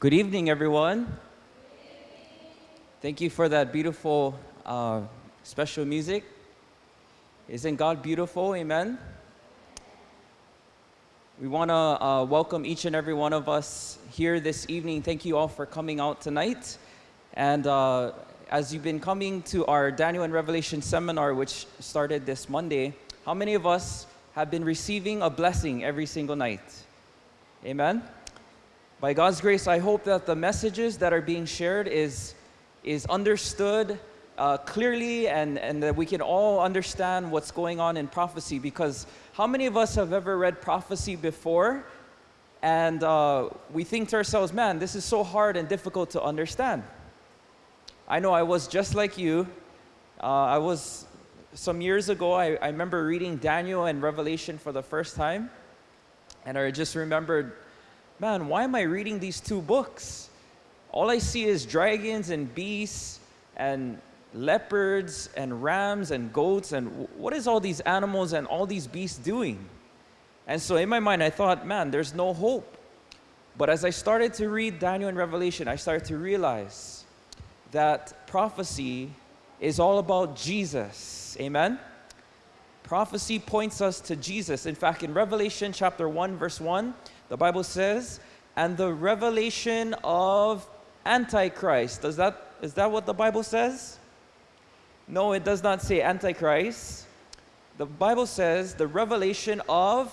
Good evening, everyone. Thank you for that beautiful uh, special music. Isn't God beautiful? Amen. We want to uh, welcome each and every one of us here this evening. Thank you all for coming out tonight. And uh, as you've been coming to our Daniel and Revelation seminar, which started this Monday, how many of us have been receiving a blessing every single night? Amen. By God's grace, I hope that the messages that are being shared is, is understood uh, clearly and, and that we can all understand what's going on in prophecy because how many of us have ever read prophecy before and uh, we think to ourselves, man, this is so hard and difficult to understand. I know I was just like you. Uh, I was, some years ago, I, I remember reading Daniel and Revelation for the first time and I just remembered man, why am I reading these two books? All I see is dragons and beasts and leopards and rams and goats and what is all these animals and all these beasts doing? And so in my mind, I thought, man, there's no hope. But as I started to read Daniel and Revelation, I started to realize that prophecy is all about Jesus. Amen? Prophecy points us to Jesus. In fact, in Revelation chapter 1, verse 1, the Bible says, and the revelation of Antichrist. Does that, is that what the Bible says? No, it does not say Antichrist. The Bible says the revelation of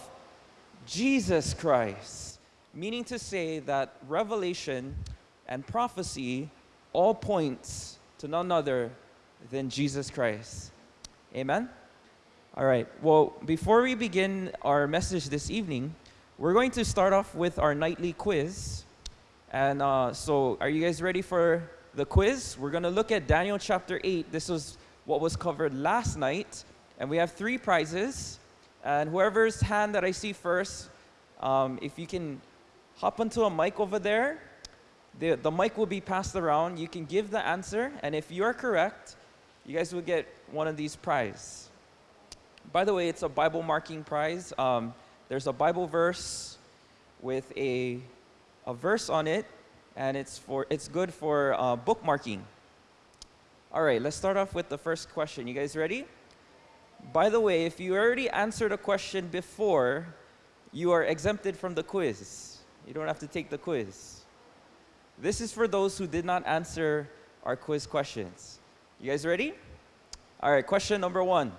Jesus Christ, meaning to say that revelation and prophecy all points to none other than Jesus Christ. Amen? All right, well, before we begin our message this evening, we're going to start off with our nightly quiz. And uh, so, are you guys ready for the quiz? We're going to look at Daniel chapter 8. This was what was covered last night. And we have three prizes. And whoever's hand that I see first, um, if you can hop onto a mic over there, the, the mic will be passed around. You can give the answer. And if you are correct, you guys will get one of these prizes. By the way, it's a Bible marking prize. Um, there's a Bible verse with a, a verse on it, and it's, for, it's good for uh, bookmarking. All right, let's start off with the first question. You guys ready? By the way, if you already answered a question before, you are exempted from the quiz. You don't have to take the quiz. This is for those who did not answer our quiz questions. You guys ready? All right, question number one.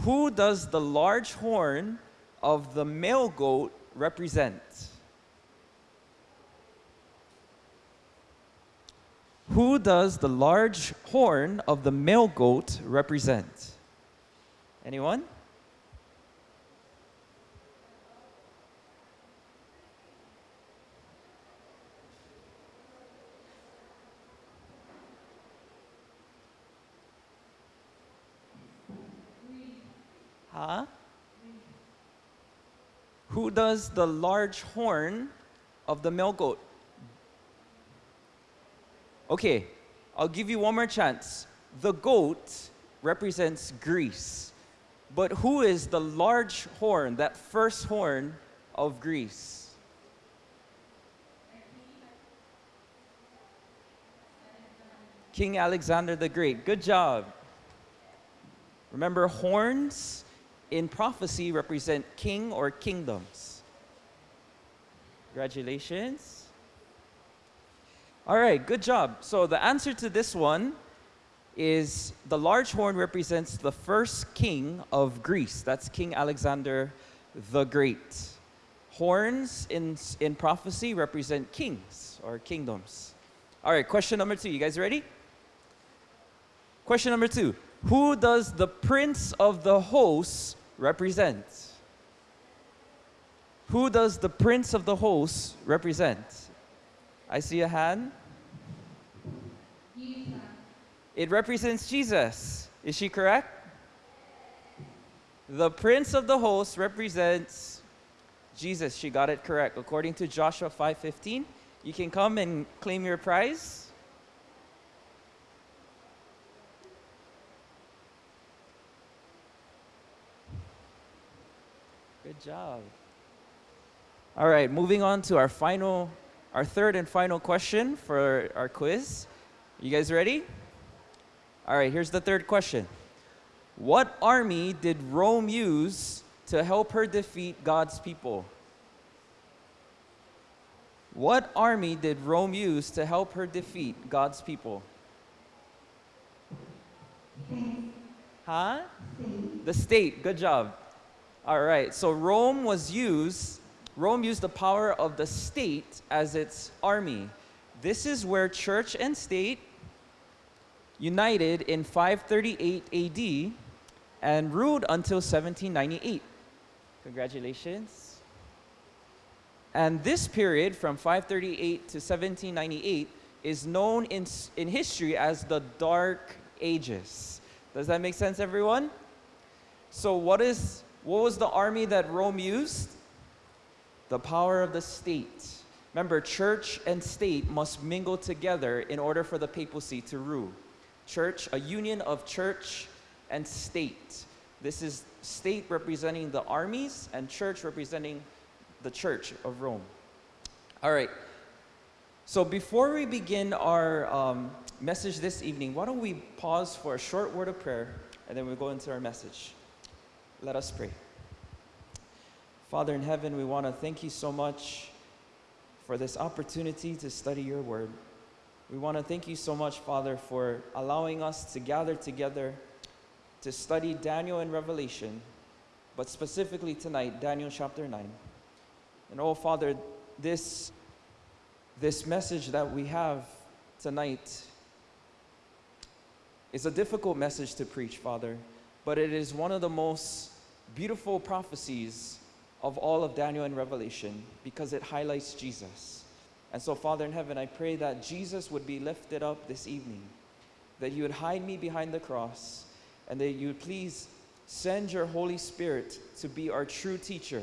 Who does the large horn of the male goat represent? Who does the large horn of the male goat represent? Anyone? Huh? Who does the large horn of the male goat? Okay, I'll give you one more chance. The goat represents Greece. But who is the large horn, that first horn of Greece? King Alexander the Great. Good job. Remember, horns in prophecy represent king or kingdoms. Congratulations. All right, good job. So the answer to this one is the large horn represents the first king of Greece. That's King Alexander the Great. Horns in, in prophecy represent kings or kingdoms. All right, question number two. You guys ready? Question number two. Who does the prince of the hosts represent? Who does the prince of the hosts represent? I see a hand. It represents Jesus. Is she correct? The prince of the hosts represents Jesus. She got it correct. According to Joshua 5:15, you can come and claim your prize. Good job. All right, moving on to our final our third and final question for our quiz. You guys ready? All right, here's the third question. What army did Rome use to help her defeat God's people? What army did Rome use to help her defeat God's people? Huh? The state. Good job. All right. So Rome was used Rome used the power of the state as its army. This is where church and state united in 538 AD and ruled until 1798. Congratulations. And this period from 538 to 1798 is known in, in history as the Dark Ages. Does that make sense, everyone? So, what, is, what was the army that Rome used? the power of the state. Remember, church and state must mingle together in order for the papacy to rule. Church, a union of church and state. This is state representing the armies and church representing the church of Rome. All right. So before we begin our um, message this evening, why don't we pause for a short word of prayer and then we go into our message. Let us pray. Father in heaven, we want to thank you so much for this opportunity to study your word. We want to thank you so much, Father, for allowing us to gather together to study Daniel and Revelation, but specifically tonight, Daniel chapter 9. And oh, Father, this, this message that we have tonight is a difficult message to preach, Father, but it is one of the most beautiful prophecies of all of Daniel and Revelation because it highlights Jesus. And so, Father in heaven, I pray that Jesus would be lifted up this evening, that you would hide me behind the cross, and that you would please send your Holy Spirit to be our true teacher,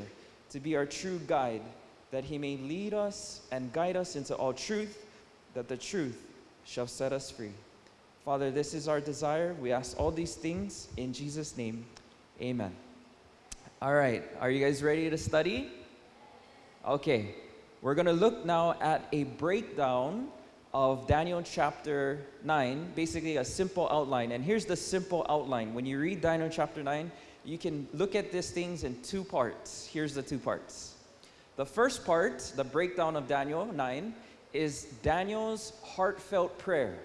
to be our true guide, that he may lead us and guide us into all truth, that the truth shall set us free. Father, this is our desire. We ask all these things in Jesus' name. Amen. All right, are you guys ready to study? Okay, we're going to look now at a breakdown of Daniel chapter 9, basically a simple outline. And here's the simple outline. When you read Daniel chapter 9, you can look at these things in two parts. Here's the two parts. The first part, the breakdown of Daniel 9, is Daniel's heartfelt prayer.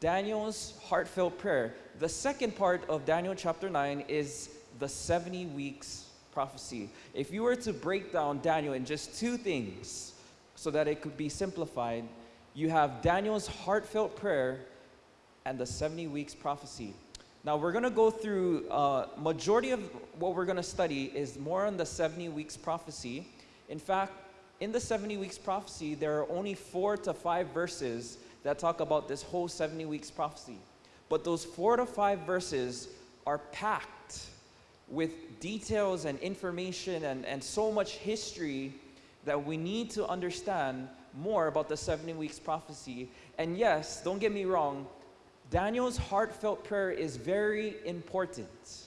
Daniel's heartfelt prayer. The second part of Daniel chapter 9 is the 70 weeks prophecy. If you were to break down Daniel in just two things so that it could be simplified, you have Daniel's heartfelt prayer and the 70 weeks prophecy. Now we're going to go through uh, majority of what we're going to study is more on the 70 weeks prophecy. In fact, in the 70 weeks prophecy, there are only four to five verses that talk about this whole 70 weeks prophecy. But those four to five verses are packed with details and information and, and so much history that we need to understand more about the 70 weeks prophecy. And yes, don't get me wrong, Daniel's heartfelt prayer is very important.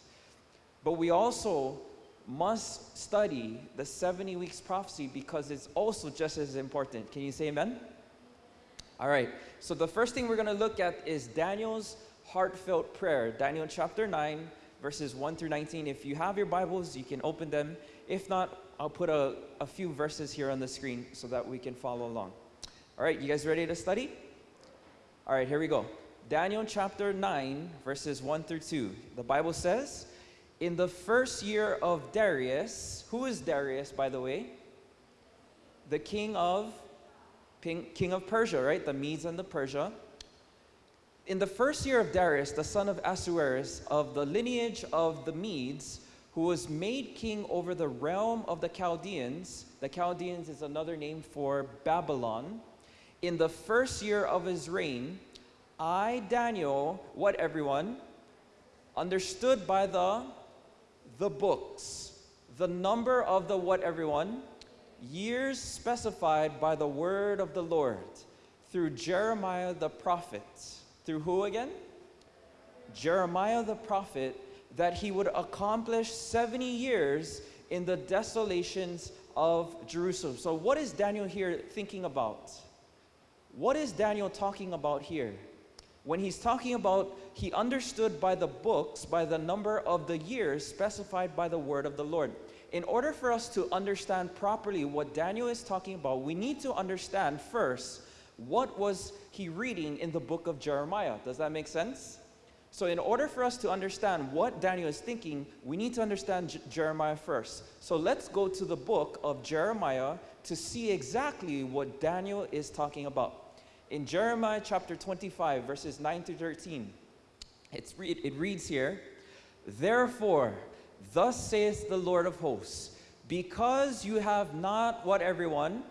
But we also must study the 70 weeks prophecy because it's also just as important. Can you say amen? All right. So the first thing we're going to look at is Daniel's heartfelt prayer. Daniel chapter 9 verses 1 through 19. If you have your Bibles, you can open them. If not, I'll put a, a few verses here on the screen so that we can follow along. All right, you guys ready to study? All right, here we go. Daniel chapter 9, verses 1 through 2. The Bible says, In the first year of Darius, who is Darius, by the way? The king of king of Persia, right? The Medes and the Persia in the first year of Darius, the son of Ahasuerus, of the lineage of the Medes, who was made king over the realm of the Chaldeans, the Chaldeans is another name for Babylon, in the first year of his reign, I, Daniel, what everyone, understood by the, the books, the number of the what everyone, years specified by the word of the Lord through Jeremiah the prophet through who again? Jeremiah the prophet, that he would accomplish 70 years in the desolations of Jerusalem. So, what is Daniel here thinking about? What is Daniel talking about here? When he's talking about, he understood by the books, by the number of the years specified by the word of the Lord. In order for us to understand properly what Daniel is talking about, we need to understand first what was he reading in the book of Jeremiah. Does that make sense? So, in order for us to understand what Daniel is thinking, we need to understand J- Jeremiah first. So, let's go to the book of Jeremiah to see exactly what Daniel is talking about. In Jeremiah chapter 25, verses 9 to 13, it's re- it reads here Therefore, thus saith the Lord of hosts, because you have not what everyone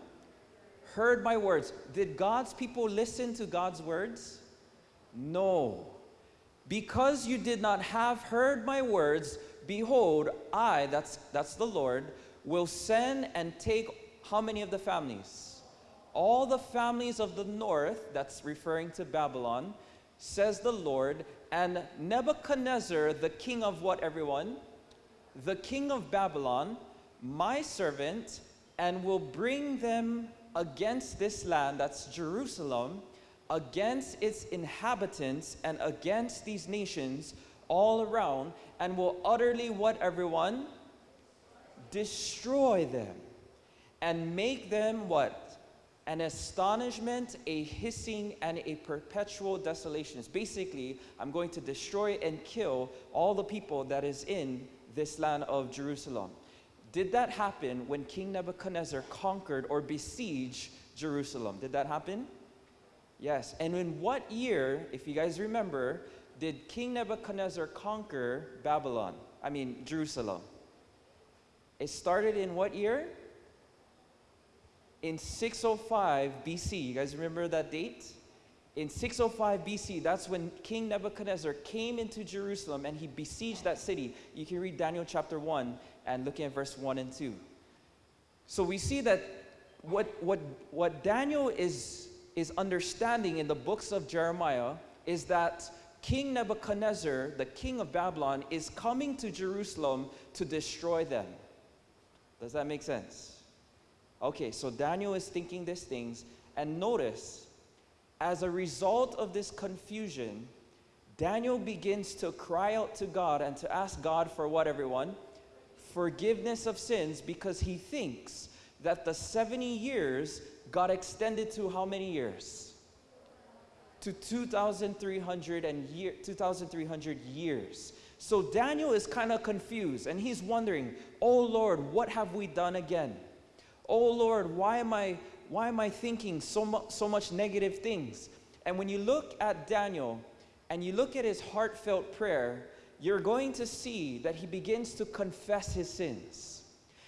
heard my words. Did God's people listen to God's words? No. Because you did not have heard my words, behold, I, that's, that's the Lord, will send and take how many of the families? All the families of the north, that's referring to Babylon, says the Lord, and Nebuchadnezzar, the king of what, everyone? The king of Babylon, my servant, and will bring them against this land, that's Jerusalem, against its inhabitants and against these nations all around, and will utterly what everyone? Destroy them and make them what? An astonishment, a hissing, and a perpetual desolation. It's basically, I'm going to destroy and kill all the people that is in this land of Jerusalem. Did that happen when King Nebuchadnezzar conquered or besieged Jerusalem? Did that happen? Yes. And in what year, if you guys remember, did King Nebuchadnezzar conquer Babylon? I mean, Jerusalem. It started in what year? In 605 BC. You guys remember that date? In 605 BC, that's when King Nebuchadnezzar came into Jerusalem and he besieged that city. You can read Daniel chapter 1 and looking at verse 1 and 2. So we see that what, what, what Daniel is, is understanding in the books of Jeremiah is that King Nebuchadnezzar, the king of Babylon, is coming to Jerusalem to destroy them. Does that make sense? Okay, so Daniel is thinking these things, and notice, as a result of this confusion, Daniel begins to cry out to God and to ask God for what, everyone? Forgiveness of sins because he thinks that the 70 years got extended to how many years? To 2,300 and year, 2,300 years. So Daniel is kind of confused and he's wondering, "Oh Lord, what have we done again? Oh Lord, why am I why am I thinking so much so much negative things?" And when you look at Daniel and you look at his heartfelt prayer, you're going to see that he begins to confess his sins.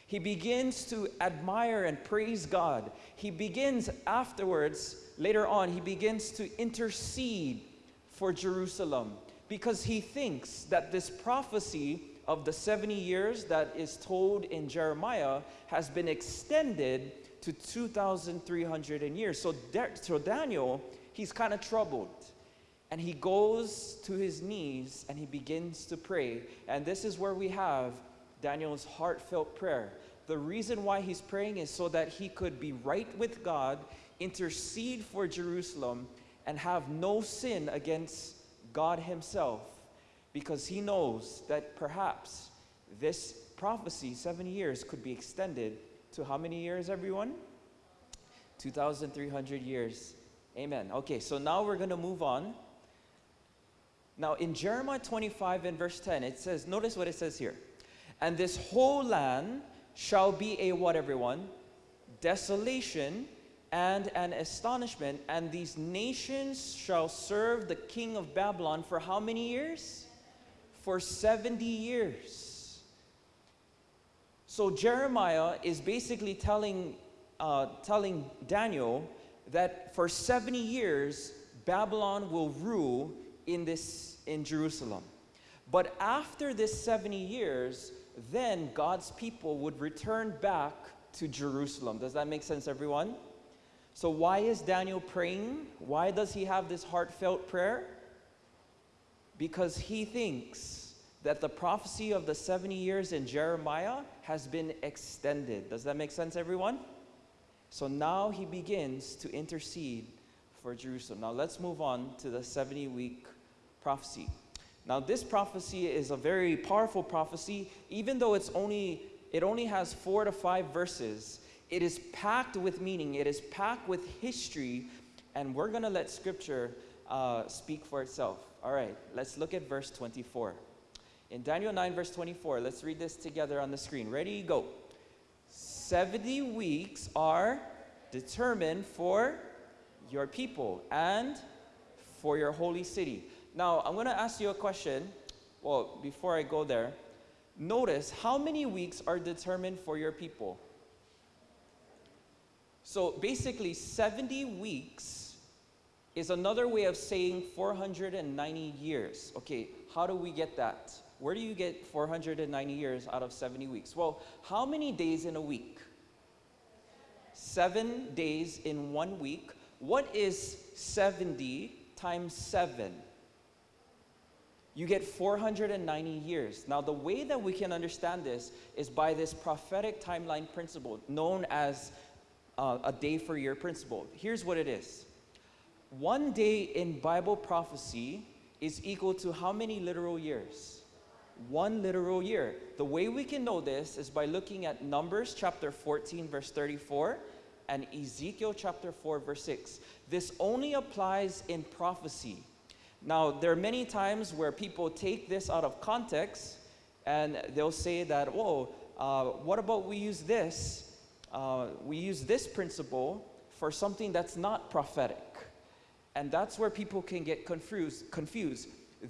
He begins to admire and praise God. He begins afterwards, later on, he begins to intercede for Jerusalem because he thinks that this prophecy of the 70 years that is told in Jeremiah has been extended to 2,300 years. So, so Daniel, he's kind of troubled. And he goes to his knees and he begins to pray. And this is where we have Daniel's heartfelt prayer. The reason why he's praying is so that he could be right with God, intercede for Jerusalem, and have no sin against God himself. Because he knows that perhaps this prophecy, seven years, could be extended to how many years, everyone? 2,300 years. Amen. Okay, so now we're going to move on now, in Jeremiah 25 and verse 10, it says, notice what it says here. And this whole land shall be a what, everyone? Desolation and an astonishment, and these nations shall serve the king of Babylon for how many years? For 70 years. So Jeremiah is basically telling, uh, telling Daniel that for 70 years, Babylon will rule in this in Jerusalem. But after this 70 years, then God's people would return back to Jerusalem. Does that make sense, everyone? So, why is Daniel praying? Why does he have this heartfelt prayer? Because he thinks that the prophecy of the 70 years in Jeremiah has been extended. Does that make sense, everyone? So now he begins to intercede for Jerusalem. Now let's move on to the 70 week prophecy. Now this prophecy is a very powerful prophecy even though it's only it only has 4 to 5 verses. It is packed with meaning, it is packed with history and we're going to let scripture uh, speak for itself. All right, let's look at verse 24. In Daniel 9 verse 24, let's read this together on the screen. Ready? Go. 70 weeks are determined for your people and for your holy city. Now, I'm going to ask you a question. Well, before I go there, notice how many weeks are determined for your people? So basically, 70 weeks is another way of saying 490 years. Okay, how do we get that? Where do you get 490 years out of 70 weeks? Well, how many days in a week? Seven days in one week. What is 70 times 7? You get 490 years. Now, the way that we can understand this is by this prophetic timeline principle known as uh, a day for year principle. Here's what it is one day in Bible prophecy is equal to how many literal years? One literal year. The way we can know this is by looking at Numbers chapter 14, verse 34, and Ezekiel chapter 4, verse 6. This only applies in prophecy. Now, there are many times where people take this out of context and they'll say that, whoa, uh, what about we use this? Uh, we use this principle for something that's not prophetic. And that's where people can get confused. confused.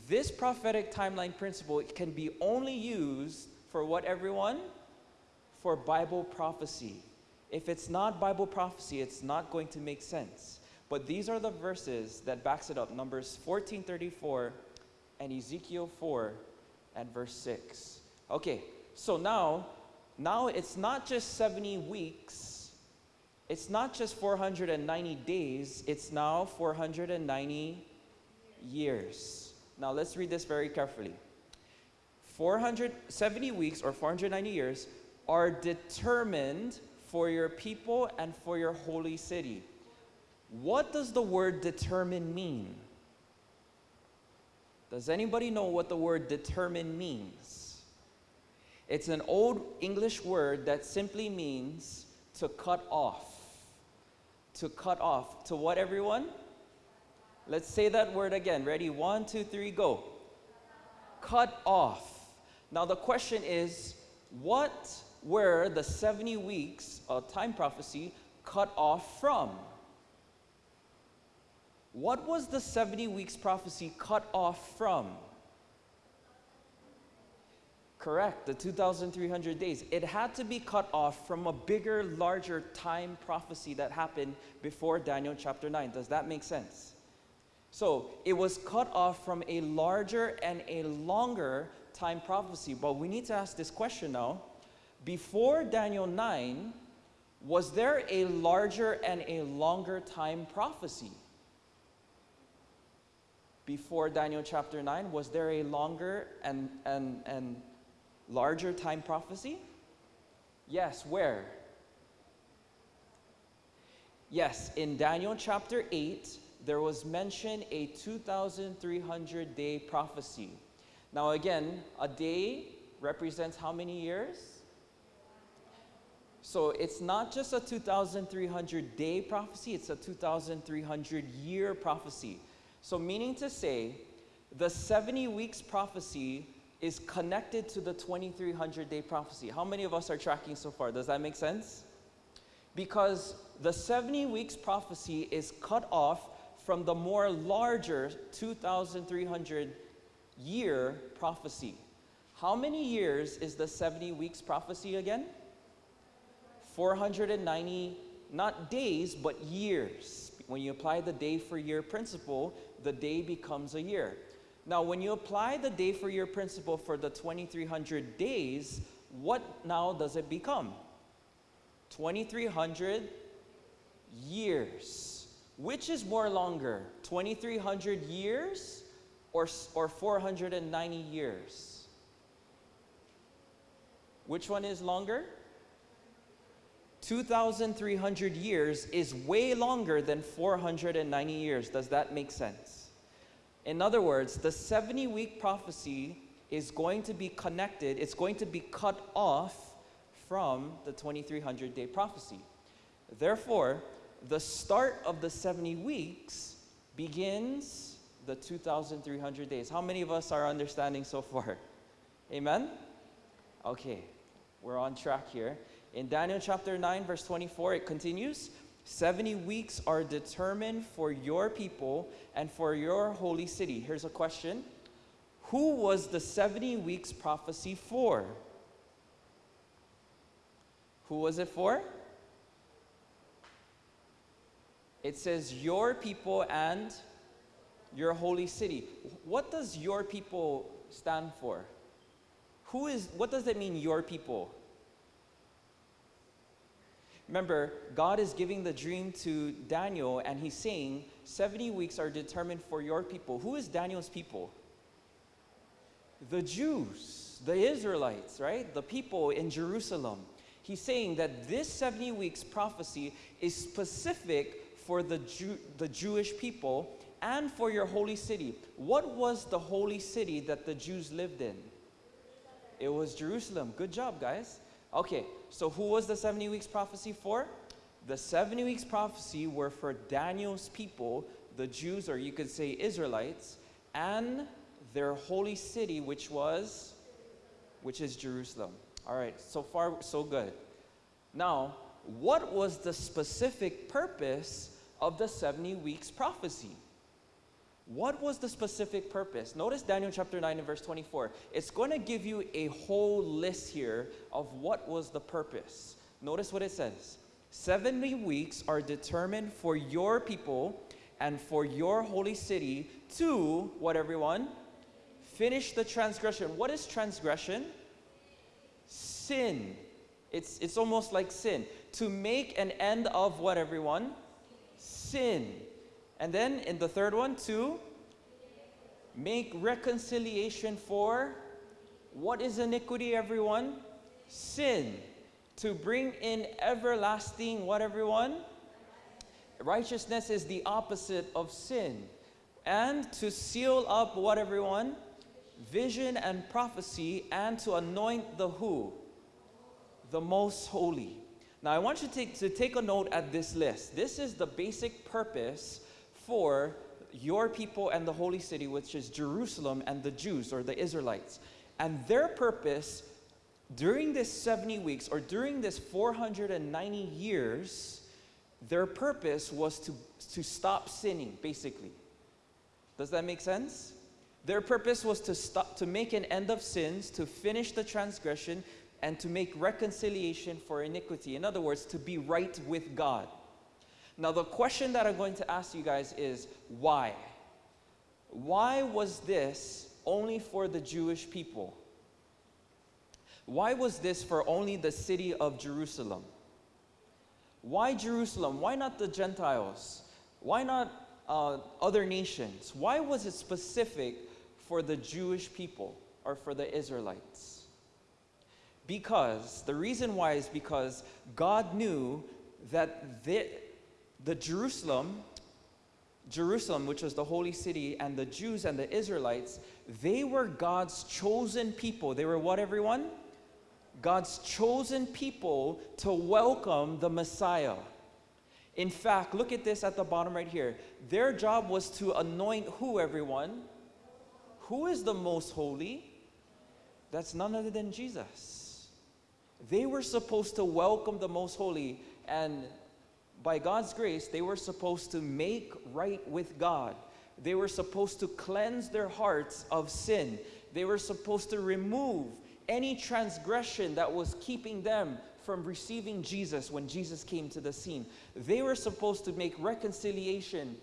This prophetic timeline principle can be only used for what everyone? For Bible prophecy. If it's not Bible prophecy, it's not going to make sense. But these are the verses that backs it up. Numbers 14:34 and Ezekiel 4 and verse 6. Okay, so now now it's not just 70 weeks. It's not just 490 days, it's now 490 years. Now let's read this very carefully. 470 weeks or 490 years are determined for your people and for your holy city. What does the word determine mean? Does anybody know what the word determine means? It's an old English word that simply means to cut off. To cut off. To what, everyone? Let's say that word again. Ready? One, two, three, go. Cut off. Now, the question is what were the 70 weeks of time prophecy cut off from? What was the 70 weeks prophecy cut off from? Correct, the 2,300 days. It had to be cut off from a bigger, larger time prophecy that happened before Daniel chapter 9. Does that make sense? So it was cut off from a larger and a longer time prophecy. But we need to ask this question now. Before Daniel 9, was there a larger and a longer time prophecy? before Daniel chapter 9, was there a longer and, and, and larger time prophecy? Yes, where? Yes, in Daniel chapter 8, there was mentioned a 2,300 day prophecy. Now, again, a day represents how many years? So it's not just a 2,300 day prophecy, it's a 2,300 year prophecy. So, meaning to say, the 70 weeks prophecy is connected to the 2300 day prophecy. How many of us are tracking so far? Does that make sense? Because the 70 weeks prophecy is cut off from the more larger 2300 year prophecy. How many years is the 70 weeks prophecy again? 490, not days, but years. When you apply the day for year principle, the day becomes a year. Now, when you apply the day for year principle for the 2300 days, what now does it become? 2300 years. Which is more longer, 2300 years or, or 490 years? Which one is longer? 2,300 years is way longer than 490 years. Does that make sense? In other words, the 70 week prophecy is going to be connected, it's going to be cut off from the 2300 day prophecy. Therefore, the start of the 70 weeks begins the 2,300 days. How many of us are understanding so far? Amen? Okay, we're on track here. In Daniel chapter 9, verse 24, it continues 70 weeks are determined for your people and for your holy city. Here's a question Who was the 70 weeks prophecy for? Who was it for? It says, Your people and your holy city. What does your people stand for? Who is, what does it mean, your people? Remember, God is giving the dream to Daniel, and he's saying 70 weeks are determined for your people. Who is Daniel's people? The Jews, the Israelites, right? The people in Jerusalem. He's saying that this 70 weeks prophecy is specific for the, Jew, the Jewish people and for your holy city. What was the holy city that the Jews lived in? It was Jerusalem. Good job, guys. Okay, so who was the 70 weeks prophecy for? The 70 weeks prophecy were for Daniel's people, the Jews, or you could say Israelites, and their holy city, which was, which is Jerusalem. All right, so far, so good. Now, what was the specific purpose of the 70 weeks prophecy? What was the specific purpose? Notice Daniel chapter 9 and verse 24. It's going to give you a whole list here of what was the purpose. Notice what it says 70 weeks are determined for your people and for your holy city to, what everyone? Finish the transgression. What is transgression? Sin. It's, it's almost like sin. To make an end of what everyone? Sin. And then in the third one, to make reconciliation for what is iniquity, everyone? Sin. To bring in everlasting, what, everyone? Righteousness is the opposite of sin. And to seal up what, everyone? Vision and prophecy, and to anoint the who? The most holy. Now, I want you to take, to take a note at this list. This is the basic purpose for your people and the holy city, which is Jerusalem and the Jews or the Israelites. And their purpose during this 70 weeks or during this 490 years, their purpose was to, to stop sinning, basically. Does that make sense? Their purpose was to stop to make an end of sins, to finish the transgression, and to make reconciliation for iniquity. In other words, to be right with God. Now, the question that I'm going to ask you guys is why? Why was this only for the Jewish people? Why was this for only the city of Jerusalem? Why Jerusalem? Why not the Gentiles? Why not uh, other nations? Why was it specific for the Jewish people or for the Israelites? Because, the reason why is because God knew that the Jerusalem, Jerusalem, which was the holy city, and the Jews and the Israelites, they were God's chosen people. They were what, everyone? God's chosen people to welcome the Messiah. In fact, look at this at the bottom right here. Their job was to anoint who, everyone? Who is the most holy? That's none other than Jesus. They were supposed to welcome the most holy, and by God's grace, they were supposed to make right with God. They were supposed to cleanse their hearts of sin. They were supposed to remove any transgression that was keeping them from receiving Jesus when Jesus came to the scene. They were supposed to make reconciliation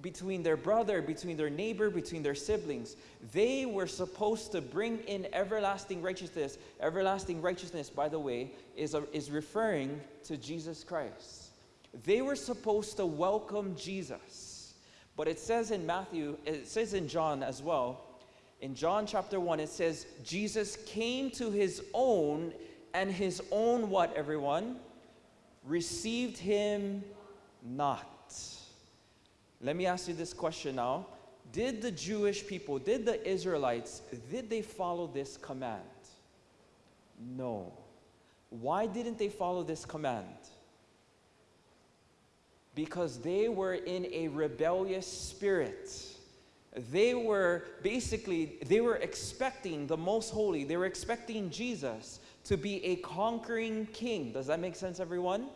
between their brother, between their neighbor, between their siblings. They were supposed to bring in everlasting righteousness. Everlasting righteousness, by the way, is, a, is referring to Jesus Christ. They were supposed to welcome Jesus. But it says in Matthew, it says in John as well, in John chapter 1, it says, Jesus came to his own, and his own what, everyone? Received him not. Let me ask you this question now. Did the Jewish people, did the Israelites, did they follow this command? No. Why didn't they follow this command? Because they were in a rebellious spirit. They were basically, they were expecting the most holy, they were expecting Jesus to be a conquering king. Does that make sense, everyone?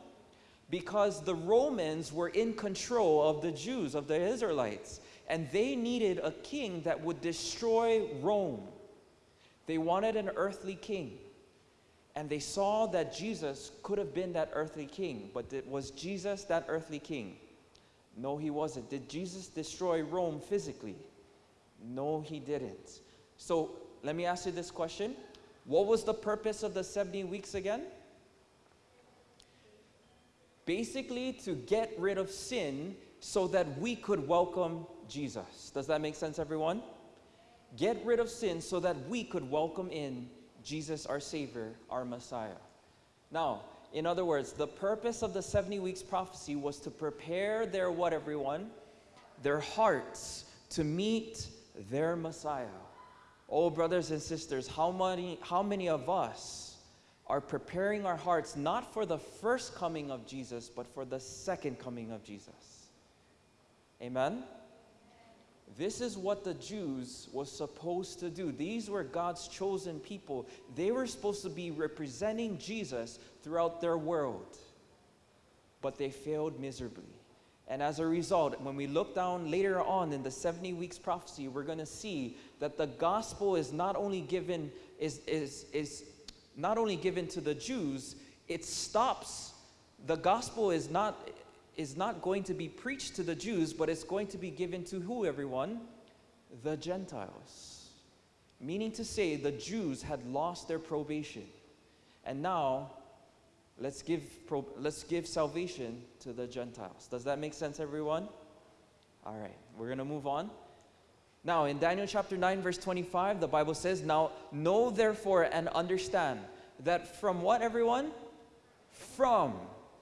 Because the Romans were in control of the Jews, of the Israelites, and they needed a king that would destroy Rome. They wanted an earthly king. And they saw that Jesus could have been that earthly king, but was Jesus that earthly king? No, he wasn't. Did Jesus destroy Rome physically? No, he didn't. So let me ask you this question What was the purpose of the 70 weeks again? Basically, to get rid of sin so that we could welcome Jesus. Does that make sense, everyone? Get rid of sin so that we could welcome in Jesus, our Savior, our Messiah. Now, in other words, the purpose of the 70 weeks prophecy was to prepare their what, everyone? Their hearts to meet their Messiah. Oh, brothers and sisters, how many, how many of us are preparing our hearts not for the first coming of Jesus, but for the second coming of Jesus? Amen? This is what the Jews was supposed to do. These were God's chosen people. They were supposed to be representing Jesus throughout their world. But they failed miserably. And as a result, when we look down later on in the 70 weeks prophecy, we're going to see that the gospel is not only given is, is, is not only given to the Jews, it stops. The gospel is not is not going to be preached to the Jews, but it's going to be given to who, everyone? The Gentiles. Meaning to say, the Jews had lost their probation. And now, let's give, let's give salvation to the Gentiles. Does that make sense, everyone? All right, we're going to move on. Now, in Daniel chapter 9, verse 25, the Bible says, Now know therefore and understand that from what, everyone? From.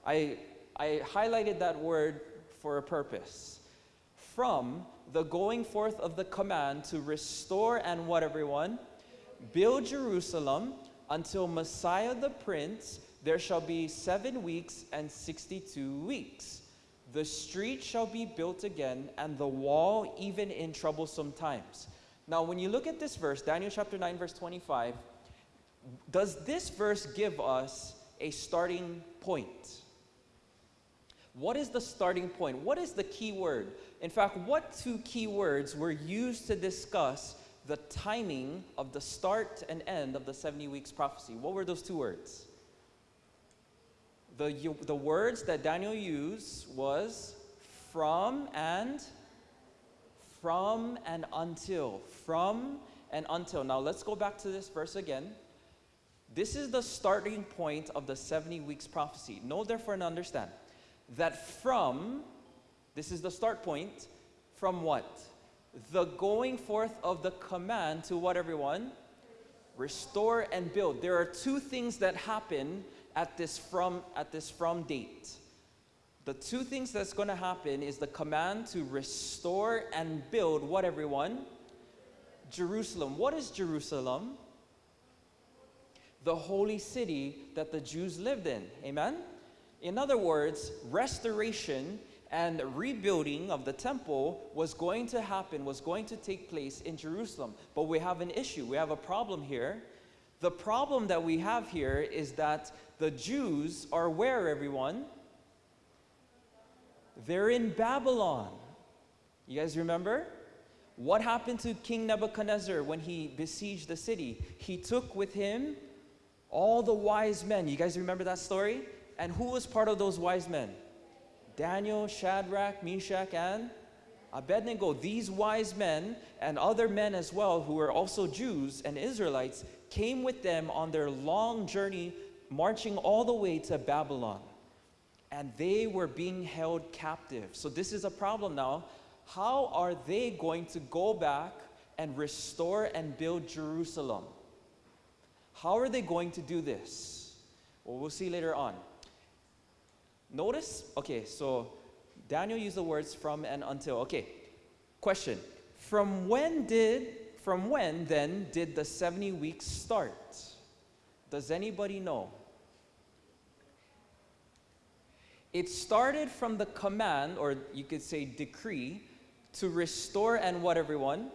I I highlighted that word for a purpose. From the going forth of the command to restore and what, everyone? Build Jerusalem until Messiah the Prince, there shall be seven weeks and 62 weeks. The street shall be built again, and the wall even in troublesome times. Now, when you look at this verse, Daniel chapter 9, verse 25, does this verse give us a starting point? What is the starting point? What is the key word? In fact, what two key words were used to discuss the timing of the start and end of the 70 weeks prophecy? What were those two words? The, the words that Daniel used was from and from and until. From and until. Now let's go back to this verse again. This is the starting point of the 70 weeks prophecy. Know therefore and understand that from, this is the start point, from what? The going forth of the command to what, everyone? Restore and build. There are two things that happen at this from at this from date. The two things that's going to happen is the command to restore and build what everyone? Jerusalem. What is Jerusalem? The holy city that the Jews lived in. Amen? In other words, restoration and rebuilding of the temple was going to happen, was going to take place in Jerusalem. But we have an issue, we have a problem here. The problem that we have here is that the Jews are where, everyone? They're in Babylon. You guys remember? What happened to King Nebuchadnezzar when he besieged the city? He took with him all the wise men. You guys remember that story? And who was part of those wise men? Daniel, Shadrach, Meshach, and Abednego. These wise men and other men as well, who were also Jews and Israelites, came with them on their long journey, marching all the way to Babylon. And they were being held captive. So, this is a problem now. How are they going to go back and restore and build Jerusalem? How are they going to do this? Well, we'll see later on. Notice, okay, so Daniel used the words from and until. Okay, question. From when did, from when then did the 70 weeks start? Does anybody know? It started from the command, or you could say decree, to restore and what everyone?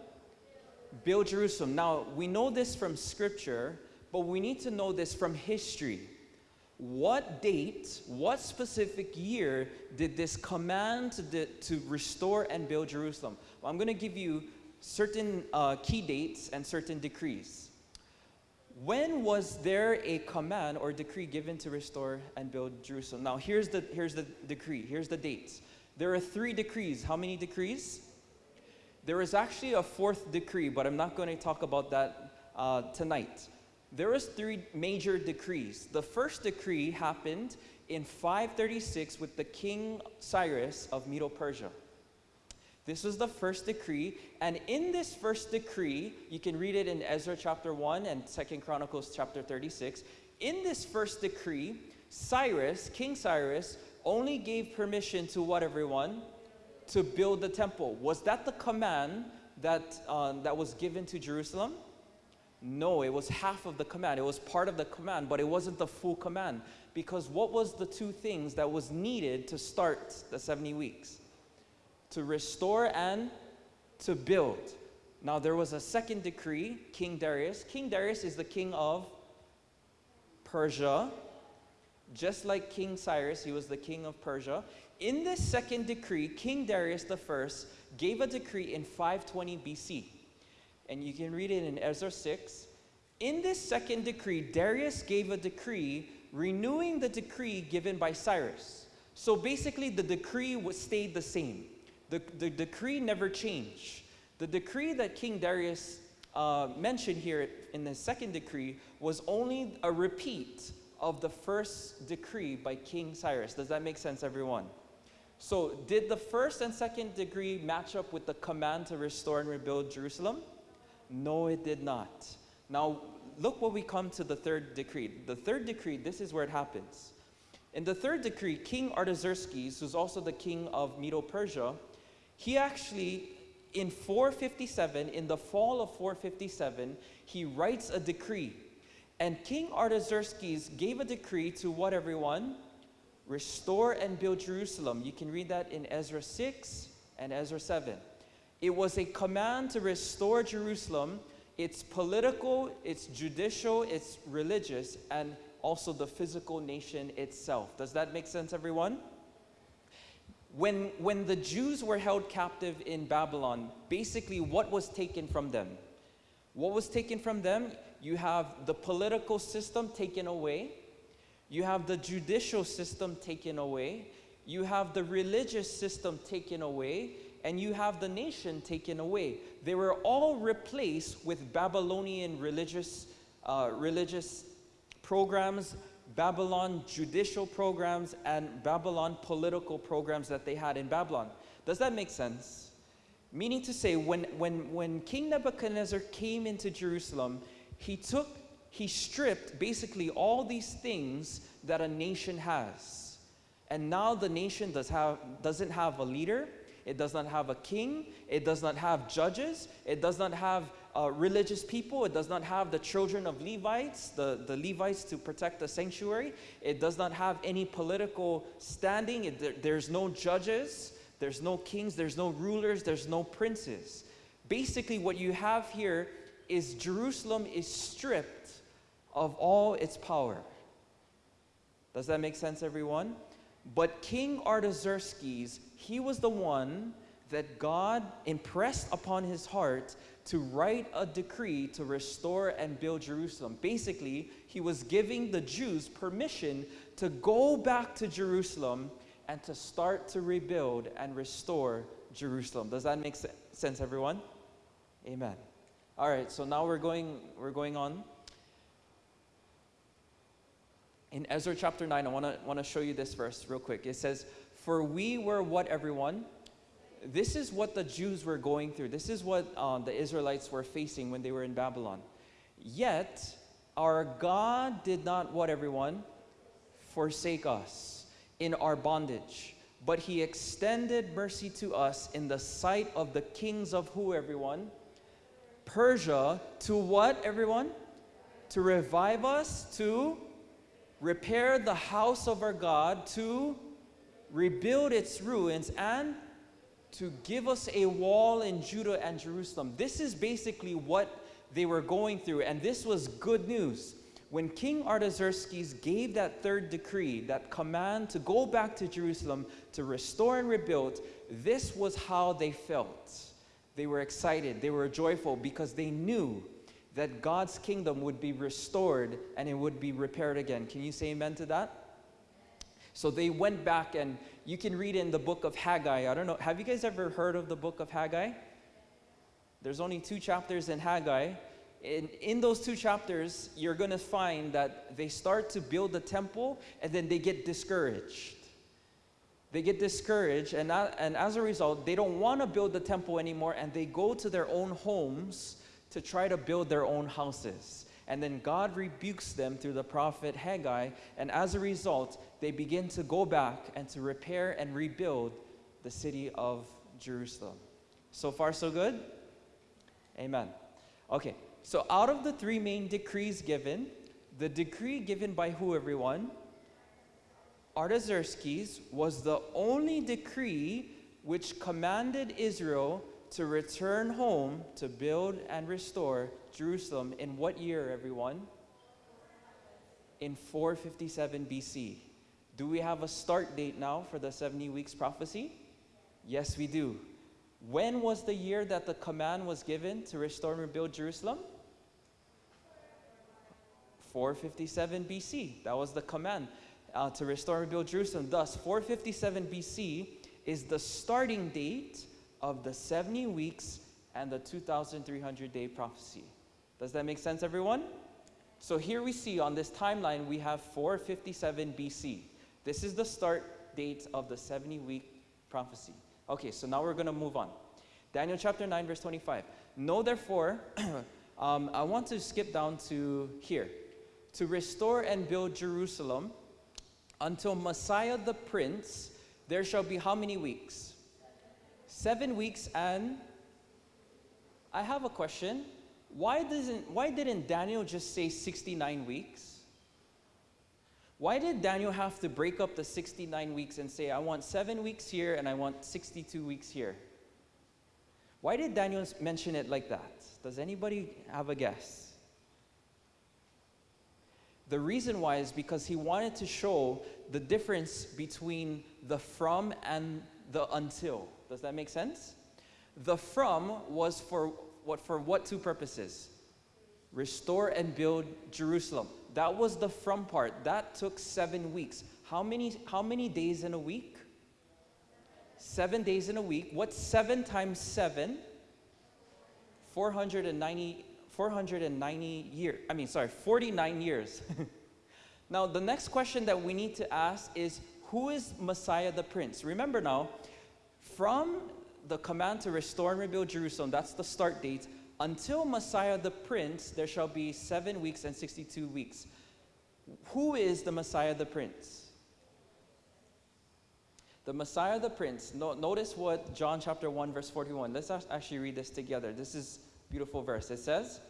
Build Jerusalem. Now, we know this from scripture, but we need to know this from history. What date, what specific year did this command to, to restore and build Jerusalem? Well, I'm going to give you certain uh, key dates and certain decrees. When was there a command or decree given to restore and build Jerusalem? Now, here's the, here's the decree, here's the dates. There are three decrees. How many decrees? There is actually a fourth decree, but I'm not going to talk about that uh, tonight. There was three major decrees. The first decree happened in 536 with the king Cyrus of Medo-Persia. This was the first decree, and in this first decree, you can read it in Ezra chapter 1 and Second Chronicles chapter 36. In this first decree, Cyrus, King Cyrus, only gave permission to what everyone? To build the temple. Was that the command that, uh, that was given to Jerusalem? No, it was half of the command. It was part of the command, but it wasn't the full command. Because what was the two things that was needed to start the 70 weeks? To restore and to build. Now, there was a second decree, King Darius. King Darius is the king of Persia. Just like King Cyrus, he was the king of Persia. In this second decree, King Darius I gave a decree in 520 BC and you can read it in Ezra 6. In this second decree, Darius gave a decree renewing the decree given by Cyrus. So basically, the decree stayed the same. The, the decree never changed. The decree that King Darius uh, mentioned here in the second decree was only a repeat of the first decree by King Cyrus. Does that make sense, everyone? So, did the first and second decree match up with the command to restore and rebuild Jerusalem? No, it did not. Now, look what we come to the third decree. The third decree, this is where it happens. In the third decree, King Artaxerxes, who's also the king of Medo-Persia, he actually, in 457, in the fall of 457, he writes a decree. And King Artaxerxes gave a decree to what, everyone? Restore and build Jerusalem. You can read that in Ezra 6 and Ezra 7. It was a command to restore Jerusalem, its political, its judicial, its religious, and also the physical nation itself. Does that make sense, everyone? When, when the Jews were held captive in Babylon, basically what was taken from them? What was taken from them? You have the political system taken away, you have the judicial system taken away, you have the religious system taken away, and you have the nation taken away. They were all replaced with Babylonian religious, uh, religious programs, Babylon judicial programs, and Babylon political programs that they had in Babylon. Does that make sense? Meaning to say, when, when, when King Nebuchadnezzar came into Jerusalem, he took, he stripped basically all these things that a nation has. And now the nation does have, doesn't have a leader, it does not have a king. It does not have judges. It does not have uh, religious people. It does not have the children of Levites, the, the Levites to protect the sanctuary. It does not have any political standing. It, there, there's no judges. There's no kings. There's no rulers. There's no princes. Basically, what you have here is Jerusalem is stripped of all its power. Does that make sense, everyone? But King Artaxerxes, he was the one that God impressed upon his heart to write a decree to restore and build Jerusalem. Basically, he was giving the Jews permission to go back to Jerusalem and to start to rebuild and restore Jerusalem. Does that make sense, everyone? Amen. All right, so now we're going, we're going on in Ezra chapter 9, I want to want to show you this verse real quick. It says, "For we were what everyone." This is what the Jews were going through. This is what um, the Israelites were facing when they were in Babylon. Yet our God did not what everyone forsake us in our bondage, but he extended mercy to us in the sight of the kings of who, everyone? Persia, to what, everyone? To revive us, to repair the house of our God, to rebuild its ruins, and to give us a wall in Judah and Jerusalem. This is basically what they were going through, and this was good news. When King Artaxerxes gave that third decree, that command to go back to Jerusalem to restore and rebuild, this was how they felt. They were excited, they were joyful because they knew that God's kingdom would be restored and it would be repaired again. Can you say amen to that? So they went back, and you can read in the book of Haggai. I don't know, have you guys ever heard of the book of Haggai? There's only two chapters in Haggai. In, in those two chapters, you're going to find that they start to build the temple and then they get discouraged. They get discouraged, and, and as a result, they don't want to build the temple anymore and they go to their own homes to try to build their own houses. And then God rebukes them through the prophet Haggai. And as a result, they begin to go back and to repair and rebuild the city of Jerusalem. So far, so good? Amen. Okay, so out of the three main decrees given, the decree given by who, everyone? Artaxerxes was the only decree which commanded Israel to return home to build and restore Jerusalem in what year, everyone? In 457 BC. Do we have a start date now for the 70 weeks prophecy? Yes, we do. When was the year that the command was given to restore and rebuild Jerusalem? 457 BC. That was the command uh, to restore and rebuild Jerusalem. Thus, 457 BC is the starting date of the 70 weeks and the 2,300 day prophecy. Does that make sense, everyone? So here we see on this timeline, we have 457 BC. This is the start date of the 70 week prophecy. Okay, so now we're going to move on. Daniel chapter 9, verse 25. Know therefore, um, I want to skip down to here. To restore and build Jerusalem until Messiah the Prince, there shall be how many weeks? Seven weeks and I have a question. Why, doesn't, why didn't Daniel just say 69 weeks? Why did Daniel have to break up the 69 weeks and say, I want seven weeks here and I want 62 weeks here? Why did Daniel mention it like that? Does anybody have a guess? The reason why is because he wanted to show the difference between the from and the until. Does that make sense? The from was for what for what two purposes? Restore and build Jerusalem. That was the from part. That took 7 weeks. How many how many days in a week? 7 days in a week. What's 7 times 7? 490 490 years. I mean, sorry, 49 years. now, the next question that we need to ask is who is Messiah the Prince? Remember now, from the command to restore and rebuild Jerusalem, that's the start date, until Messiah the Prince, there shall be seven weeks and 62 weeks. Who is the Messiah the Prince? The Messiah the Prince. No, notice what John chapter 1, verse 41. Let's actually read this together. This is beautiful verse. It says,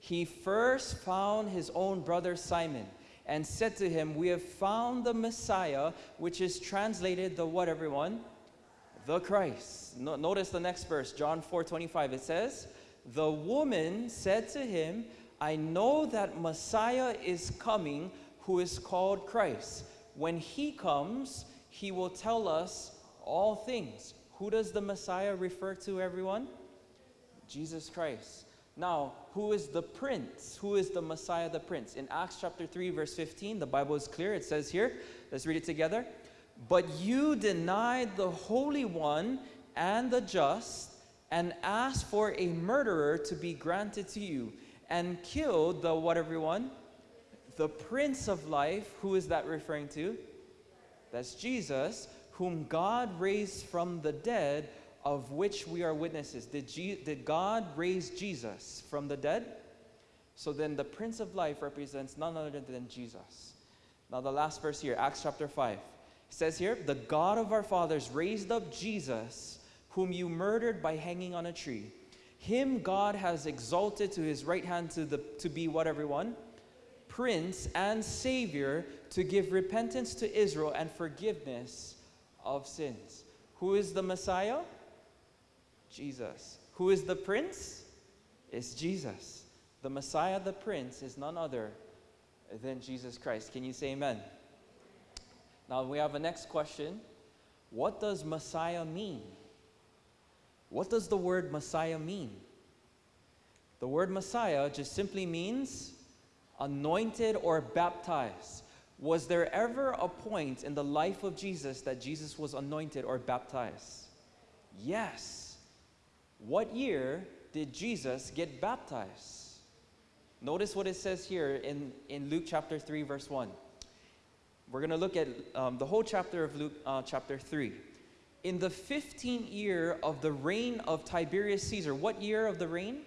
He first found his own brother Simon and said to him, We have found the Messiah, which is translated the what, everyone? The Christ. No, notice the next verse, John 4 25. It says, The woman said to him, I know that Messiah is coming, who is called Christ. When he comes, he will tell us all things. Who does the Messiah refer to, everyone? Jesus Christ. Now, who is the prince? Who is the Messiah, the prince? In Acts chapter 3, verse 15, the Bible is clear. It says here, let's read it together. But you denied the Holy One and the just, and asked for a murderer to be granted to you, and killed the what, everyone? The Prince of Life. Who is that referring to? That's Jesus, whom God raised from the dead, of which we are witnesses. Did, Je- did God raise Jesus from the dead? So then the Prince of Life represents none other than Jesus. Now, the last verse here, Acts chapter 5. It says here, The God of our fathers raised up Jesus, whom you murdered by hanging on a tree. Him God has exalted to his right hand to, the, to be what, everyone? Prince and Savior to give repentance to Israel and forgiveness of sins. Who is the Messiah? Jesus. Who is the Prince? It's Jesus. The Messiah, the Prince, is none other than Jesus Christ. Can you say amen? Now we have a next question. What does Messiah mean? What does the word Messiah mean? The word Messiah just simply means anointed or baptized. Was there ever a point in the life of Jesus that Jesus was anointed or baptized? Yes. What year did Jesus get baptized? Notice what it says here in, in Luke chapter 3, verse 1. We're going to look at um, the whole chapter of Luke uh, chapter 3. In the 15th year of the reign of Tiberius Caesar, what year of the reign?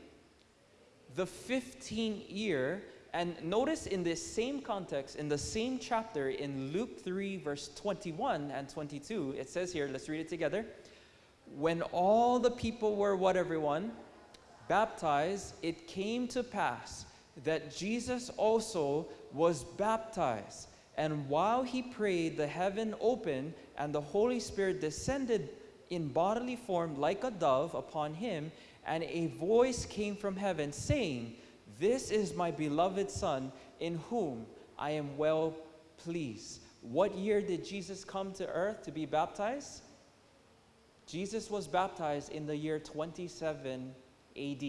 The 15th year. And notice in this same context, in the same chapter, in Luke 3, verse 21 and 22, it says here, let's read it together. When all the people were what, everyone? Baptized, it came to pass that Jesus also was baptized. And while he prayed, the heaven opened, and the Holy Spirit descended in bodily form like a dove upon him, and a voice came from heaven saying, This is my beloved Son, in whom I am well pleased. What year did Jesus come to earth to be baptized? Jesus was baptized in the year 27 AD.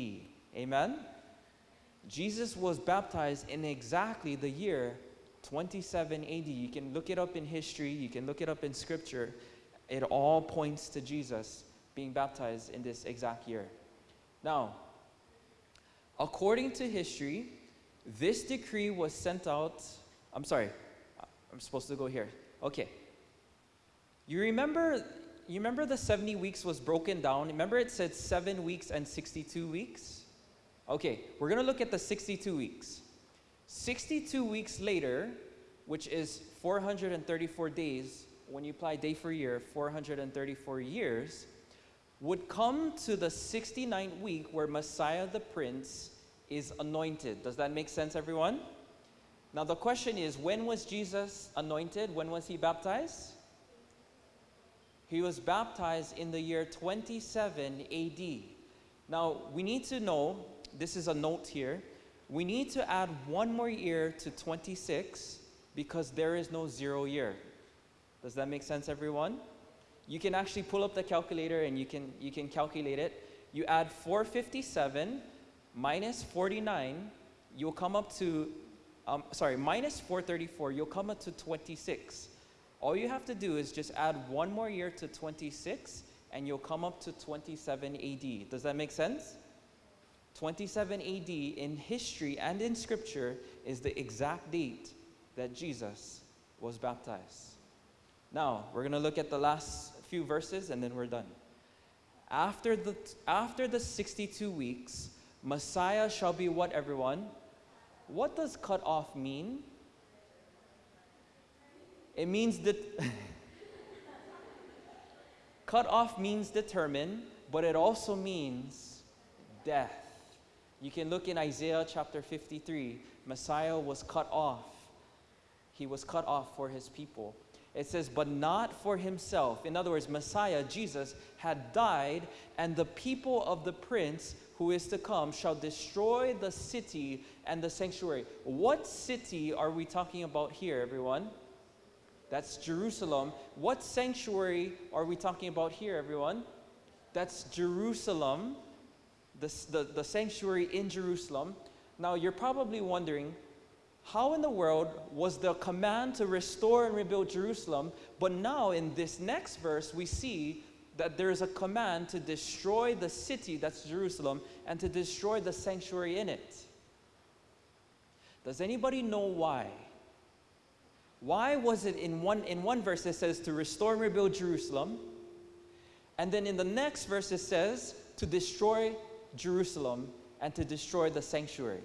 Amen? Jesus was baptized in exactly the year 27 AD. You can look it up in history, you can look it up in scripture. It all points to Jesus being baptized in this exact year. Now, according to history, this decree was sent out. I'm sorry, I'm supposed to go here. Okay. You remember you remember the 70 weeks was broken down? Remember it said 7 weeks and 62 weeks? Okay, we're going to look at the 62 weeks. 62 weeks later, which is 434 days, when you apply day for year, 434 years, would come to the 69th week where Messiah the Prince is anointed. Does that make sense, everyone? Now, the question is when was Jesus anointed? When was he baptized? He was baptized in the year 27 AD. Now, we need to know this is a note here we need to add one more year to 26 because there is no zero year. Does that make sense, everyone? You can actually pull up the calculator and you can, you can calculate it. You add 457 minus 49, you'll come up to, um, sorry, minus 434, you'll come up to 26. All you have to do is just add one more year to 26 and you'll come up to 27 AD. Does that make sense? 27 AD in history and in scripture is the exact date that Jesus was baptized. Now, we're going to look at the last few verses and then we're done. After the, after the 62 weeks, Messiah shall be what, everyone? What does cut off mean? It means that. cut off means determine, but it also means death. You can look in Isaiah chapter 53. Messiah was cut off. He was cut off for his people. It says, but not for himself. In other words, Messiah, Jesus, had died, and the people of the prince who is to come shall destroy the city and the sanctuary. What city are we talking about here, everyone? That's Jerusalem. What sanctuary are we talking about here, everyone? That's Jerusalem the, the, the sanctuary in Jerusalem. Now, you're probably wondering, how in the world was the command to restore and rebuild Jerusalem, but now in this next verse, we see that there is a command to destroy the city, that's Jerusalem, and to destroy the sanctuary in it. Does anybody know why? Why was it in one, in one verse it says to restore and rebuild Jerusalem, and then in the next verse it says to destroy Jerusalem and to destroy the sanctuary.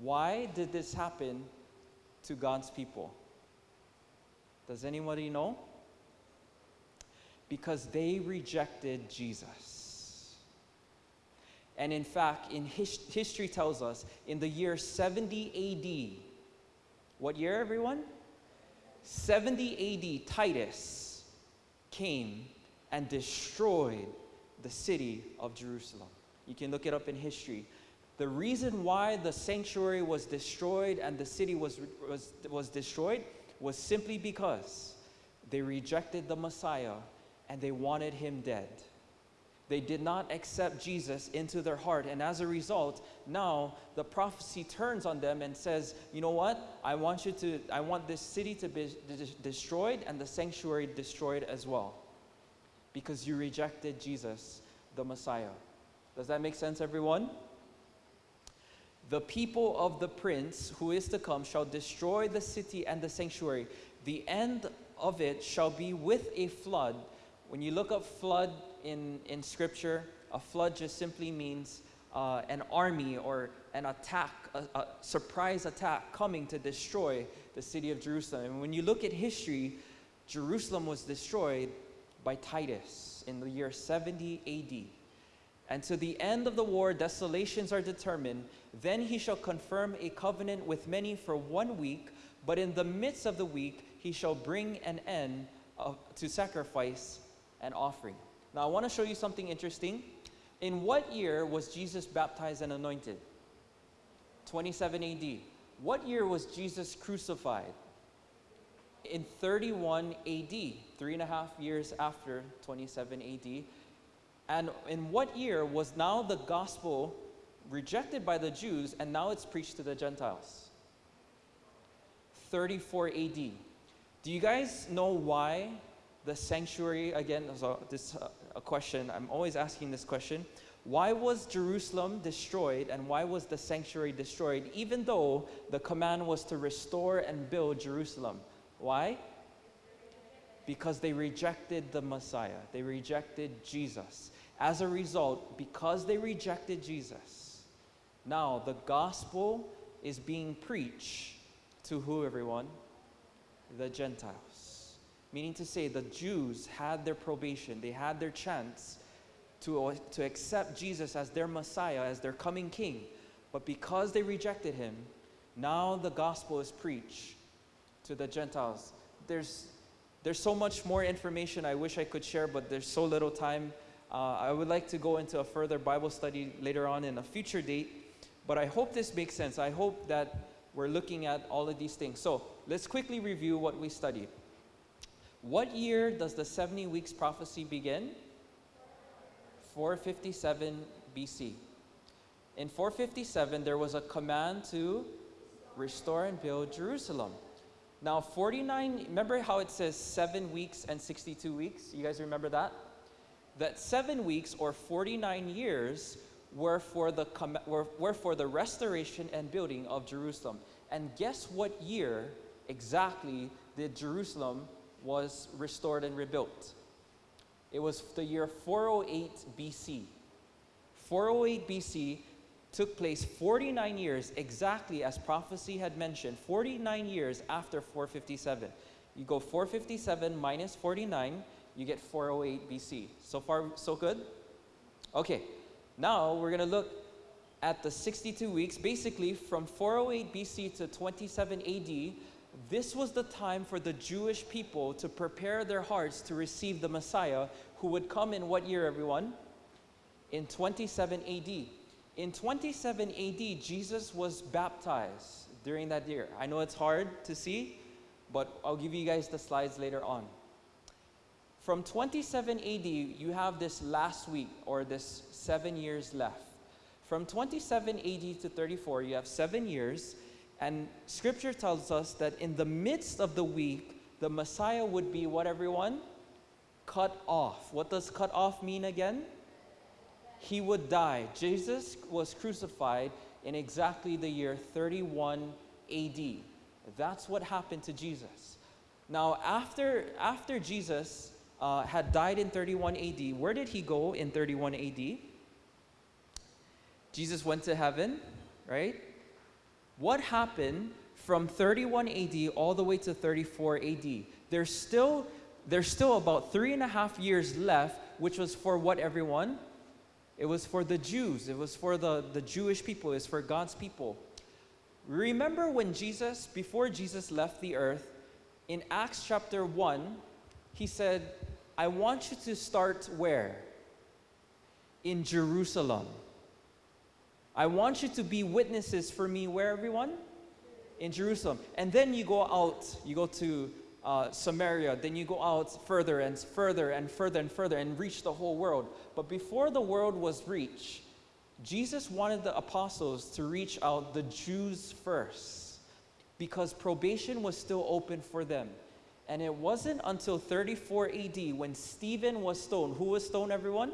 Why did this happen to God's people? Does anybody know? Because they rejected Jesus. And in fact, in his, history tells us in the year 70 AD, what year, everyone? 70 AD, Titus came and destroyed the city of Jerusalem. You can look it up in history. The reason why the sanctuary was destroyed and the city was, was, was destroyed was simply because they rejected the Messiah and they wanted him dead. They did not accept Jesus into their heart. And as a result, now the prophecy turns on them and says, you know what? I want you to, I want this city to be destroyed and the sanctuary destroyed as well. Because you rejected Jesus, the Messiah. Does that make sense, everyone? The people of the prince who is to come shall destroy the city and the sanctuary. The end of it shall be with a flood. When you look up flood in, in scripture, a flood just simply means uh, an army or an attack, a, a, surprise attack coming to destroy the city of Jerusalem. And when you look at history, Jerusalem was destroyed by Titus in the year 70 AD. And to the end of the war, desolations are determined. Then he shall confirm a covenant with many for one week, but in the midst of the week, he shall bring an end of, to sacrifice and offering. Now, I want to show you something interesting. In what year was Jesus baptized and anointed? 27 AD. What year was Jesus crucified? In 31 AD, three and a half years after 27 AD. And in what year was now the gospel rejected by the Jews and now it's preached to the Gentiles? 34 AD. Do you guys know why the sanctuary, again, this a question, I'm always asking this question. Why was Jerusalem destroyed and why was the sanctuary destroyed, even though the command was to restore and build Jerusalem? Why? Because they rejected the Messiah, they rejected Jesus. As a result, because they rejected Jesus, now the gospel is being preached to who, everyone? The Gentiles. Meaning to say, the Jews had their probation, they had their chance to, to accept Jesus as their Messiah, as their coming King. But because they rejected him, now the gospel is preached to the Gentiles. There's, there's so much more information I wish I could share, but there's so little time. Uh, I would like to go into a further Bible study later on in a future date, but I hope this makes sense. I hope that we're looking at all of these things. So let's quickly review what we studied. What year does the 70 weeks prophecy begin? 457 BC. In 457, there was a command to restore and build Jerusalem. Now, 49, remember how it says seven weeks and 62 weeks? You guys remember that? That seven weeks or 49 years were for the, were, were for the restoration and building of Jerusalem. And guess what year exactly did Jerusalem was restored and rebuilt. It was the year 408 BC. 408 BC took place 49 years exactly as prophecy had mentioned, 49 years after 457. You go 457 minus 49, you get 408 BC. So far, so good? Okay, now we're going to look at the 62 weeks, basically from 408 BC to 27 AD, this was the time for the Jewish people to prepare their hearts to receive the Messiah who would come in what year, everyone? In 27 AD. In 27 AD, Jesus was baptized during that year. I know it's hard to see, but I'll give you guys the slides later on. From 27 AD, you have this last week or this seven years left. From 27 AD to 34, you have seven years and scripture tells us that in the midst of the week, the Messiah would be what everyone? Cut off. What does cut off mean again? He would die. Jesus was crucified in exactly the year 31 AD. That's what happened to Jesus. Now, after, after Jesus uh, had died in 31 AD, where did he go in 31 AD? Jesus went to heaven, right? What happened from 31 AD all the way to 34 AD. There's still, there's still about three and a half years left, which was for what, everyone? It was for the Jews. It was for the, the Jewish people. It was for God's people. Remember when Jesus, before Jesus left the earth, in Acts chapter 1, he said, I want you to start where? In Jerusalem. I want you to be witnesses for me where, everyone? In Jerusalem. And then you go out, you go to uh, Samaria, then you go out further and further and further and further and reach the whole world. But before the world was reached, Jesus wanted the apostles to reach out the Jews first because probation was still open for them. And it wasn't until 34 AD when Stephen was stoned. Who was stoned, everyone?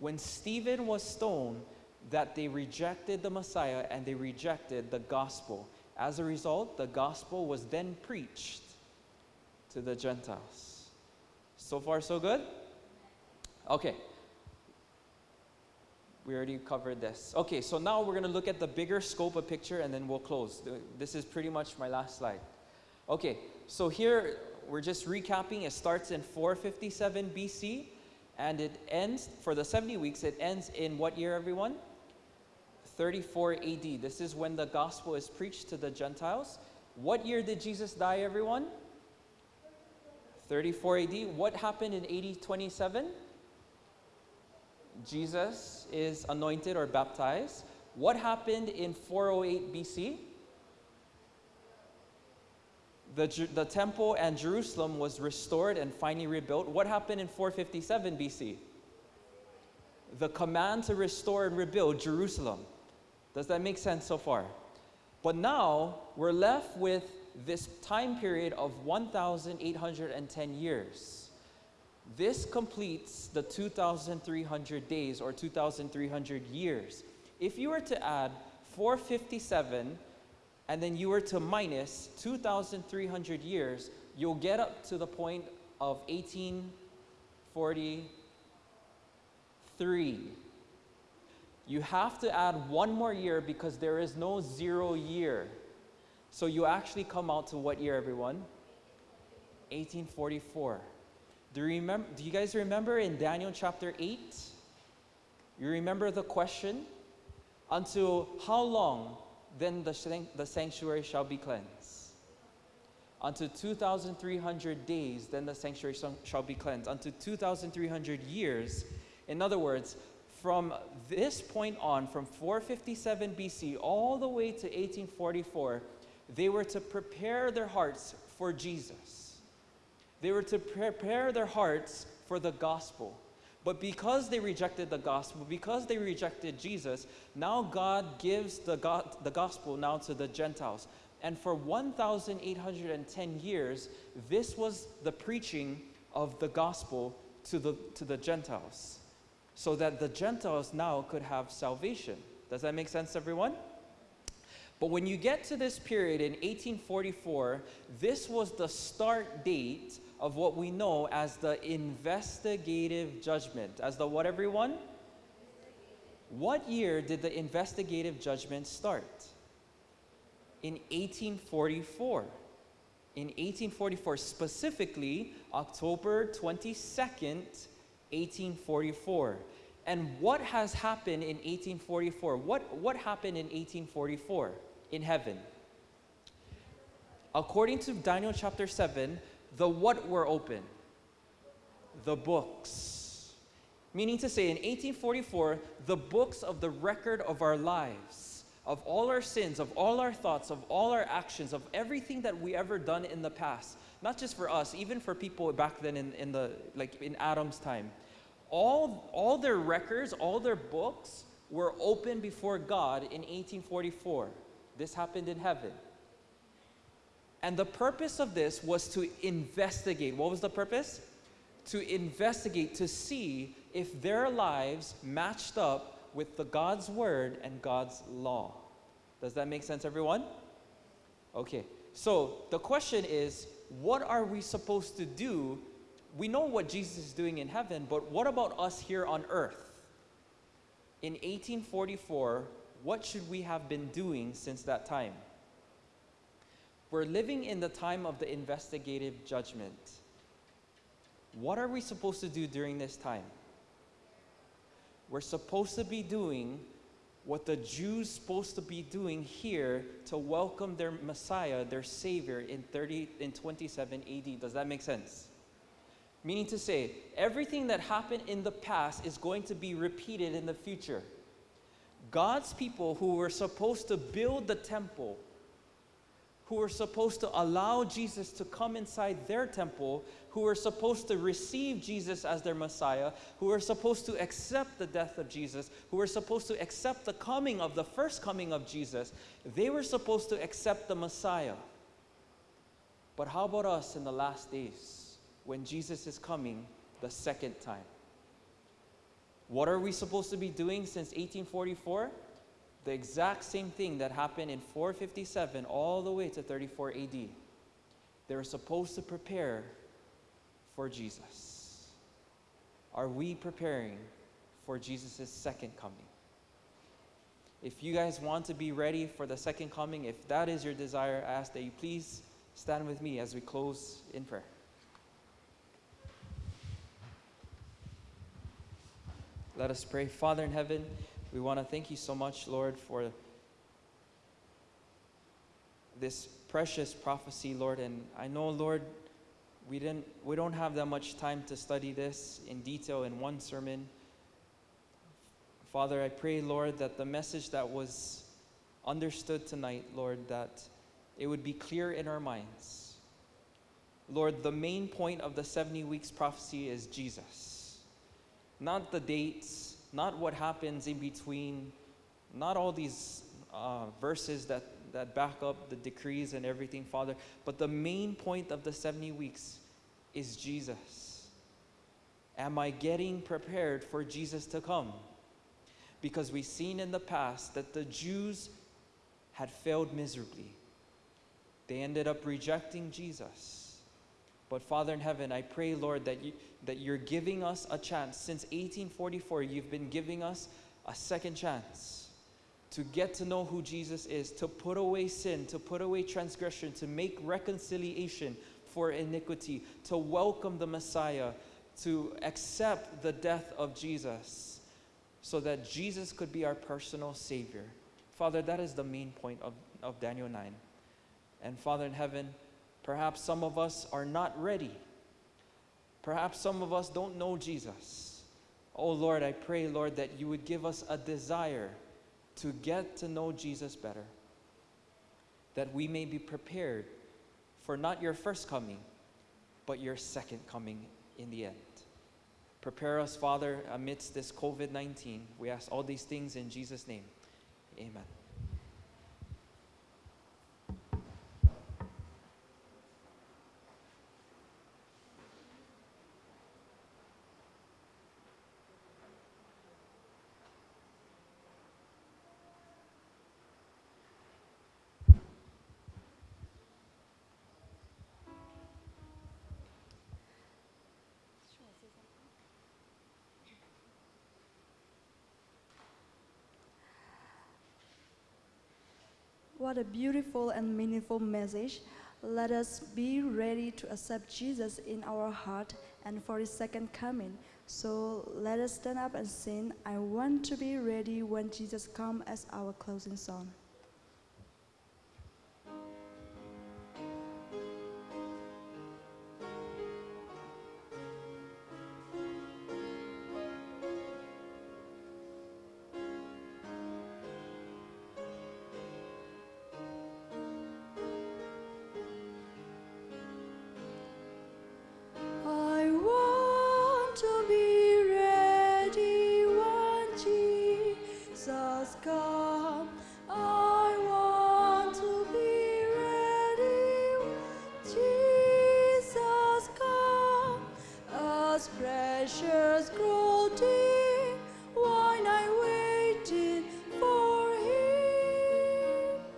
When Stephen was stoned, that they rejected the Messiah and they rejected the gospel. As a result, the gospel was then preached to the Gentiles. So far, so good? Okay. We already covered this. Okay, so now we're going to look at the bigger scope of picture and then we'll close. This is pretty much my last slide. Okay, so here we're just recapping. It starts in 457 BC and it ends, for the 70 weeks, it ends in what year, everyone? 34 AD. This is when the gospel is preached to the Gentiles. What year did Jesus die, everyone? 34 AD. What happened in AD 27? Jesus is anointed or baptized. What happened in 408 BC? The, the temple and Jerusalem was restored and finally rebuilt. What happened in 457 BC? The command to restore and rebuild Jerusalem. Does that make sense so far? But now we're left with this time period of 1,810 years. This completes the 2,300 days or 2,300 years. If you were to add 457 and then you were to minus 2,300 years, you'll get up to the point of 1843. You have to add one more year because there is no zero year. So you actually come out to what year, everyone? 1844. Do you, remember, do you guys remember in Daniel chapter 8? You remember the question? Until how long then the, the sanctuary shall be cleansed? Unto 2,300 days, then the sanctuary shall be cleansed. Unto 2,300 years. In other words, from this point on, from 457 BC all the way to 1844, they were to prepare their hearts for Jesus. They were to prepare their hearts for the gospel. But because they rejected the gospel, because they rejected Jesus, now God gives the, the gospel now to the Gentiles. And for 1,810 years, this was the preaching of the gospel to the, to the Gentiles, so that the Gentiles now could have salvation. Does that make sense, everyone? But when you get to this period in 1844, this was the start date of what we know as the investigative judgment. As the what, everyone? What year did the investigative judgment start? In 1844. In 1844, specifically October 22nd, 1844. And what has happened in 1844? What, what happened in 1844? in heaven. According to Daniel chapter 7, the what were open? The books. Meaning to say, in 1844, the books of the record of our lives, of all our sins, of all our thoughts, of all our actions, of everything that we ever done in the past, not just for us, even for people back then in, in the like in Adam's time, all all their records, all their books were open before God in 1844. This happened in heaven. And the purpose of this was to investigate. What was the purpose? To investigate, to see if their lives matched up with the God's word and God's law. Does that make sense, everyone? Okay. So the question is, what are we supposed to do? We know what Jesus is doing in heaven, but what about us here on earth? In 1844, what should we have been doing since that time? We're living in the time of the investigative judgment. What are we supposed to do during this time? We're supposed to be doing what the Jews supposed to be doing here to welcome their Messiah, their Savior in 30 in 27 AD. Does that make sense? Meaning to say, everything that happened in the past is going to be repeated in the future. God's people who were supposed to build the temple, who were supposed to allow Jesus to come inside their temple, who were supposed to receive Jesus as their Messiah, who were supposed to accept the death of Jesus, who were supposed to accept the coming of the first coming of Jesus, they were supposed to accept the Messiah. But how about us in the last days when Jesus is coming the second time? What are we supposed to be doing since 1844? The exact same thing that happened in 457 all the way to 34 AD. They were supposed to prepare for Jesus. Are we preparing for Jesus' second coming? If you guys want to be ready for the second coming, if that is your desire, I ask that you please stand with me as we close in prayer. Let us pray. Father in heaven, we want to thank you so much, Lord, for this precious prophecy, Lord. And I know, Lord, we didn't we don't have that much time to study this in detail in one sermon. Father, I pray, Lord, that the message that was understood tonight, Lord, that it would be clear in our minds. Lord, the main point of the 70 weeks prophecy is Jesus not the dates, not what happens in between, not all these uh, verses that, that back up the decrees and everything, Father, but the main point of the 70 weeks is Jesus. Am I getting prepared for Jesus to come? Because we've seen in the past that the Jews had failed miserably. They ended up rejecting Jesus. But Father in heaven, I pray, Lord, that you, that you're giving us a chance. Since 1844, you've been giving us a second chance to get to know who Jesus is, to put away sin, to put away transgression, to make reconciliation for iniquity, to welcome the Messiah, to accept the death of Jesus, so that Jesus could be our personal Savior. Father, that is the main point of, of Daniel 9. And Father in heaven, perhaps some of us are not ready Perhaps some of us don't know Jesus. Oh Lord, I pray, Lord, that you would give us a desire to get to know Jesus better, that we may be prepared for not your first coming, but your second coming in the end. Prepare us, Father, amidst this COVID 19. We ask all these things in Jesus' name. Amen. What a beautiful and meaningful message. Let us be ready to accept Jesus in our heart and for his second coming. So let us stand up and sing, I want to be ready when Jesus comes as our closing song.